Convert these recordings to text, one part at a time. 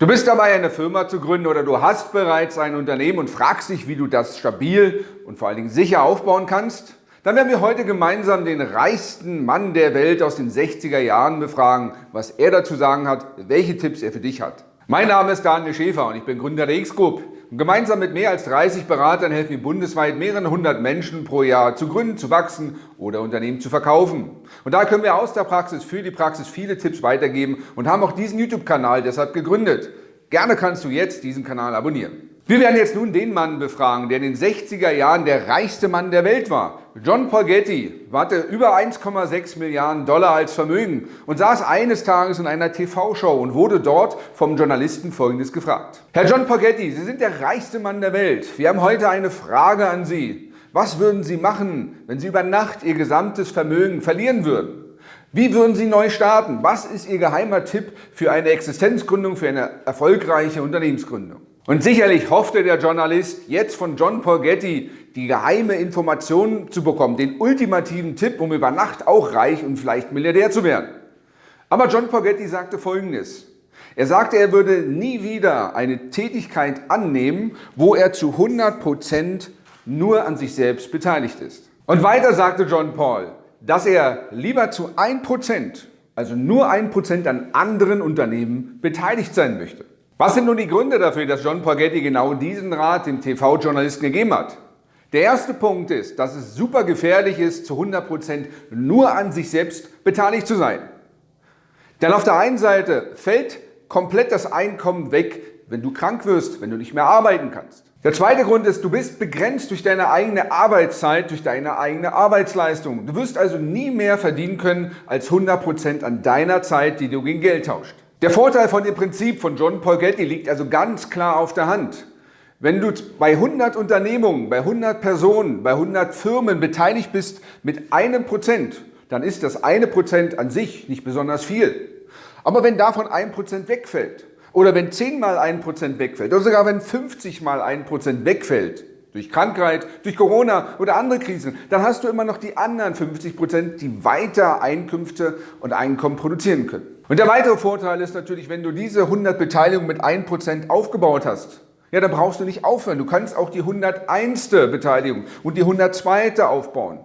Du bist dabei, eine Firma zu gründen oder du hast bereits ein Unternehmen und fragst dich, wie du das stabil und vor allen Dingen sicher aufbauen kannst? Dann werden wir heute gemeinsam den reichsten Mann der Welt aus den 60er Jahren befragen, was er dazu sagen hat, welche Tipps er für dich hat. Mein Name ist Daniel Schäfer und ich bin Gründer der X-Group. Gemeinsam mit mehr als 30 Beratern helfen wir bundesweit mehreren hundert Menschen pro Jahr zu gründen, zu wachsen oder Unternehmen zu verkaufen. Und da können wir aus der Praxis für die Praxis viele Tipps weitergeben und haben auch diesen YouTube-Kanal deshalb gegründet. Gerne kannst du jetzt diesen Kanal abonnieren. Wir werden jetzt nun den Mann befragen, der in den 60er Jahren der reichste Mann der Welt war. John Paul Getty hatte über 1,6 Milliarden Dollar als Vermögen und saß eines Tages in einer TV-Show und wurde dort vom Journalisten Folgendes gefragt. Herr John Paul Getty, Sie sind der reichste Mann der Welt. Wir haben heute eine Frage an Sie. Was würden Sie machen, wenn Sie über Nacht Ihr gesamtes Vermögen verlieren würden? Wie würden Sie neu starten? Was ist Ihr geheimer Tipp für eine Existenzgründung, für eine erfolgreiche Unternehmensgründung? Und sicherlich hoffte der Journalist jetzt von John Paul Getty die geheime Information zu bekommen, den ultimativen Tipp, um über Nacht auch reich und vielleicht Milliardär zu werden. Aber John Paul Getty sagte Folgendes. Er sagte, er würde nie wieder eine Tätigkeit annehmen, wo er zu 100 Prozent nur an sich selbst beteiligt ist. Und weiter sagte John Paul, dass er lieber zu 1%, also nur 1% an anderen Unternehmen beteiligt sein möchte. Was sind nun die Gründe dafür, dass John Porgetti genau diesen Rat dem TV-Journalisten gegeben hat? Der erste Punkt ist, dass es super gefährlich ist, zu 100% nur an sich selbst beteiligt zu sein. Denn auf der einen Seite fällt komplett das Einkommen weg, wenn du krank wirst, wenn du nicht mehr arbeiten kannst. Der zweite Grund ist, du bist begrenzt durch deine eigene Arbeitszeit, durch deine eigene Arbeitsleistung. Du wirst also nie mehr verdienen können als 100% an deiner Zeit, die du gegen Geld tauscht. Der Vorteil von dem Prinzip von John Paul Getty liegt also ganz klar auf der Hand. Wenn du bei 100 Unternehmungen, bei 100 Personen, bei 100 Firmen beteiligt bist mit einem Prozent, dann ist das eine Prozent an sich nicht besonders viel. Aber wenn davon ein Prozent wegfällt oder wenn 10 mal ein Prozent wegfällt oder sogar wenn 50 mal ein Prozent wegfällt, durch Krankheit, durch Corona oder andere Krisen, dann hast du immer noch die anderen 50 Prozent, die weiter Einkünfte und Einkommen produzieren können. Und der weitere Vorteil ist natürlich, wenn du diese 100 Beteiligungen mit 1 Prozent aufgebaut hast, ja, dann brauchst du nicht aufhören. Du kannst auch die 101. Beteiligung und die 102. aufbauen.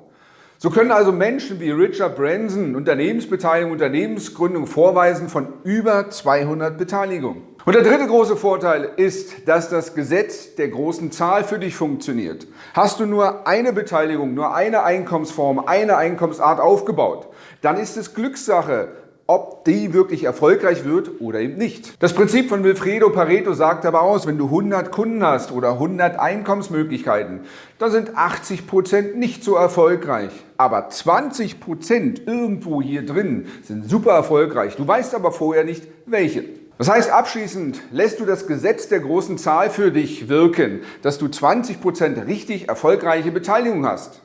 So können also Menschen wie Richard Branson Unternehmensbeteiligung, Unternehmensgründung vorweisen von über 200 Beteiligungen. Und der dritte große Vorteil ist, dass das Gesetz der großen Zahl für dich funktioniert. Hast du nur eine Beteiligung, nur eine Einkommensform, eine Einkommensart aufgebaut, dann ist es Glückssache, ob die wirklich erfolgreich wird oder eben nicht. Das Prinzip von Wilfredo Pareto sagt aber aus, wenn du 100 Kunden hast oder 100 Einkommensmöglichkeiten, dann sind 80 Prozent nicht so erfolgreich. Aber 20 Prozent irgendwo hier drin sind super erfolgreich. Du weißt aber vorher nicht, welche. Das heißt, abschließend lässt du das Gesetz der großen Zahl für dich wirken, dass du 20 Prozent richtig erfolgreiche Beteiligung hast.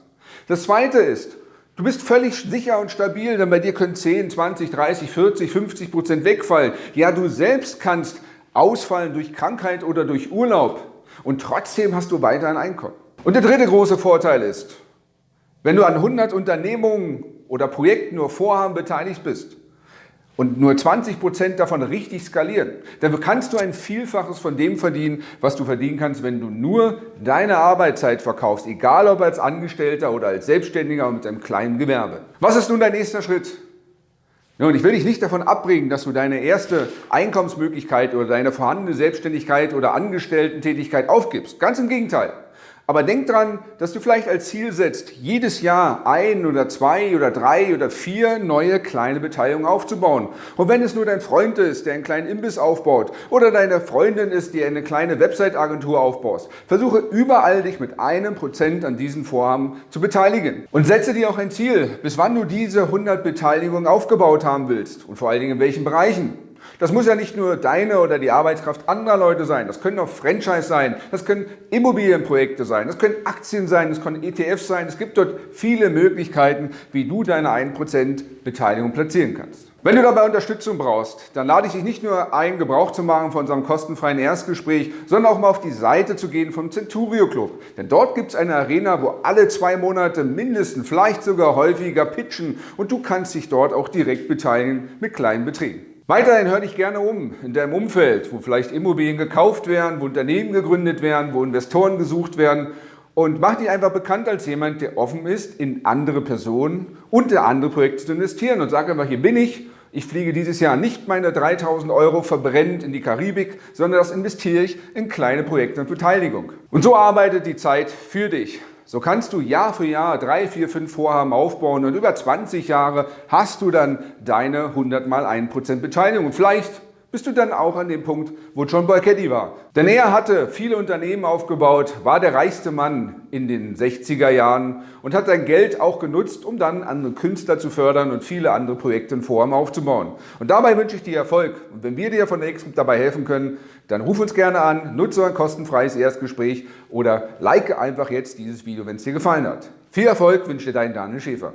Das zweite ist, Du bist völlig sicher und stabil, denn bei dir können 10, 20, 30, 40, 50 Prozent wegfallen. Ja, du selbst kannst ausfallen durch Krankheit oder durch Urlaub und trotzdem hast du weiter ein Einkommen. Und der dritte große Vorteil ist, wenn du an 100 Unternehmungen oder Projekten nur Vorhaben beteiligt bist, und nur 20 Prozent davon richtig skalieren, dann kannst du ein Vielfaches von dem verdienen, was du verdienen kannst, wenn du nur deine Arbeitszeit verkaufst, egal ob als Angestellter oder als Selbstständiger mit einem kleinen Gewerbe. Was ist nun dein nächster Schritt? und ich will dich nicht davon abbringen, dass du deine erste Einkommensmöglichkeit oder deine vorhandene Selbstständigkeit oder Angestellten-Tätigkeit aufgibst. Ganz im Gegenteil. Aber denk dran, dass du vielleicht als Ziel setzt, jedes Jahr ein oder zwei oder drei oder vier neue kleine Beteiligungen aufzubauen. Und wenn es nur dein Freund ist, der einen kleinen Imbiss aufbaut oder deine Freundin ist, die eine kleine Website-Agentur aufbaust, versuche überall dich mit einem Prozent an diesen Vorhaben zu beteiligen. Und setze dir auch ein Ziel, bis wann du diese 100 Beteiligungen aufgebaut haben willst und vor allen Dingen in welchen Bereichen. Das muss ja nicht nur deine oder die Arbeitskraft anderer Leute sein. Das können auch Franchise sein, das können Immobilienprojekte sein, das können Aktien sein, das können ETFs sein. Es gibt dort viele Möglichkeiten, wie du deine 1% Beteiligung platzieren kannst. Wenn du dabei Unterstützung brauchst, dann lade ich dich nicht nur ein, Gebrauch zu machen von unserem kostenfreien Erstgespräch, sondern auch mal auf die Seite zu gehen vom Centurio Club. Denn dort gibt es eine Arena, wo alle zwei Monate mindestens, vielleicht sogar häufiger pitchen und du kannst dich dort auch direkt beteiligen mit kleinen Beträgen. Weiterhin hör dich gerne um in deinem Umfeld, wo vielleicht Immobilien gekauft werden, wo Unternehmen gegründet werden, wo Investoren gesucht werden und mach dich einfach bekannt als jemand, der offen ist, in andere Personen und in andere Projekte zu investieren und sag einfach, hier bin ich, ich fliege dieses Jahr nicht meine 3000 Euro verbrennt in die Karibik, sondern das investiere ich in kleine Projekte und Beteiligung. Und so arbeitet die Zeit für dich. So kannst du Jahr für Jahr drei, vier, fünf Vorhaben aufbauen und über 20 Jahre hast du dann deine 100 mal 1% Beteiligung. Und vielleicht bist du dann auch an dem Punkt, wo John Boy Caddy war. Denn er hatte viele Unternehmen aufgebaut, war der reichste Mann in den 60er Jahren und hat sein Geld auch genutzt, um dann andere Künstler zu fördern und viele andere Projekte und Formen aufzubauen. Und dabei wünsche ich dir Erfolg. Und wenn wir dir von der X dabei helfen können, dann ruf uns gerne an, nutze ein kostenfreies Erstgespräch oder like einfach jetzt dieses Video, wenn es dir gefallen hat. Viel Erfolg wünsche dir dein Daniel Schäfer.